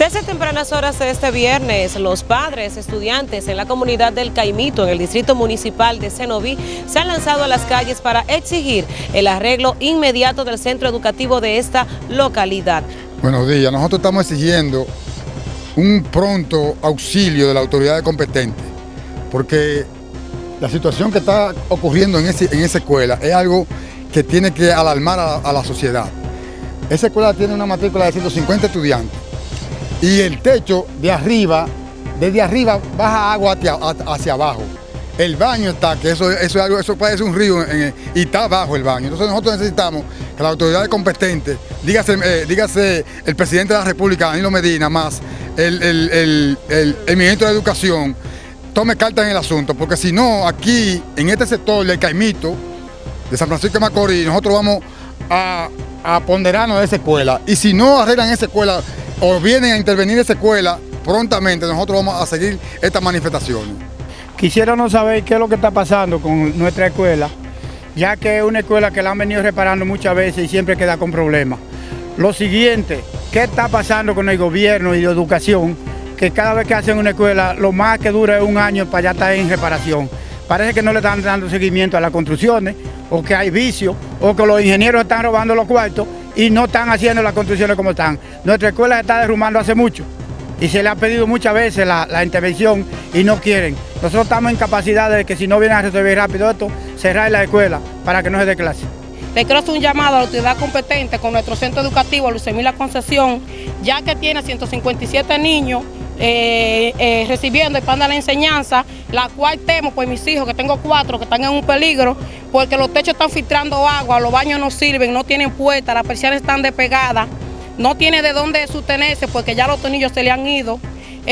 Desde tempranas horas de este viernes, los padres, estudiantes en la comunidad del Caimito, en el distrito municipal de Cenoví, se han lanzado a las calles para exigir el arreglo inmediato del centro educativo de esta localidad. Buenos días, nosotros estamos exigiendo un pronto auxilio de la autoridad competente, porque la situación que está ocurriendo en, esa escuela es algo que tiene que alarmar a, a la sociedad. Esa escuela tiene una matrícula de 150 estudiantes y el techo de arriba, desde arriba baja agua hacia, abajo. El baño está, que eso, eso, es algo, eso parece un río y está abajo el baño. Entonces nosotros necesitamos que las autoridades competentes, dígase, eh, el presidente de la República, Danilo Medina, más el, el, ministro de Educación, tome carta en el asunto, porque si no, aquí, en este sector del Caimito, de San Francisco de Macorís, nosotros vamos a, a ponderarnos de esa escuela. Y si no arreglan esa escuela, o vienen a intervenir esa escuela, prontamente nosotros vamos a seguir esta manifestación. Quisiéramos saber qué es lo que está pasando con nuestra escuela, ya que es una escuela que la han venido reparando muchas veces y siempre queda con problemas. Lo siguiente, ¿qué está pasando con el gobierno y de educación? Que cada vez que hacen una escuela, lo más que dura es un año para ya estar en reparación. Parece que no le están dando seguimiento a las construcciones, o que hay vicios, o que los ingenieros están robando los cuartos y no están haciendo las construcciones como están. Nuestra escuela se está derrumbando hace mucho y se le ha pedido muchas veces la, intervención y no quieren. Nosotros estamos en capacidad de que si no vienen a resolver rápido esto, cerrar la escuela para que no se dé clase. Le quiero hacer un llamado a la autoridad competente con nuestro centro educativo, Luis La Concesión, ya que tiene 157 niños eh, eh, recibiendo el plan de la enseñanza, la cual temo por mis hijos, que tengo cuatro, que están en un peligro, porque los techos están filtrando agua, los baños no sirven, no tienen puertas, las persianas están despegadas, no tiene de dónde sostenerse porque ya los tornillos se le han ido.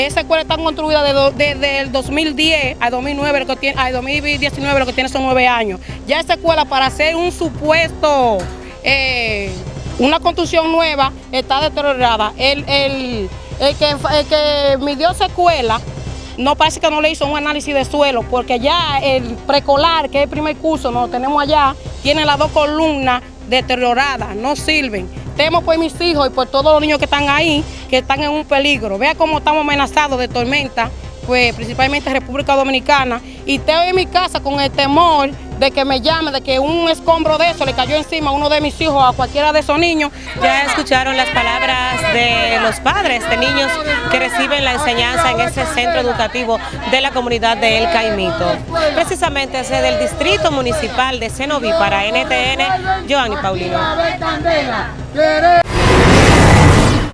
Esa escuela está construida desde el 2010 a 2009, lo que tiene, a 2019, lo que tiene son nueve años. Ya esa escuela para hacer un supuesto, eh, una construcción nueva, está deteriorada. el, el que, el que midió esa escuela no parece que no le hizo un análisis de suelo, porque ya el precolar, que es el primer curso, nos lo tenemos allá, tiene las dos columnas deterioradas, no sirven. Temo por mis hijos y por todos los niños que están ahí, que están en un peligro. Vea cómo estamos amenazados de tormenta, pues principalmente República Dominicana, y estoy en mi casa con el temor de que me llame, de que un escombro de eso le cayó encima a uno de mis hijos, a cualquiera de esos niños. Ya escucharon las palabras de los padres de niños que reciben la enseñanza en ese centro educativo de la comunidad de El Caimito. Precisamente desde el Distrito Municipal de Cenoví para NTN, Joanny Paulino.